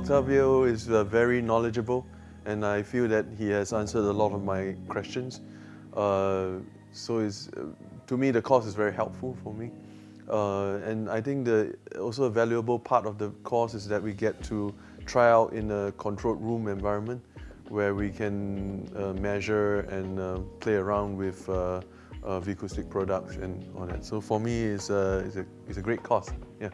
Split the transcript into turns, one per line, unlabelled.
Octavio is uh, very knowledgeable and I feel that he has answered a lot of my questions. Uh, so uh, to me, the course is very helpful for me. Uh, and I think the also a valuable part of the course is that we get to try out in a controlled room environment where we can uh, measure and play around with uh, uh, Vicoustic products and all that. So for me, it's a, it's a, it's a great course. Yeah.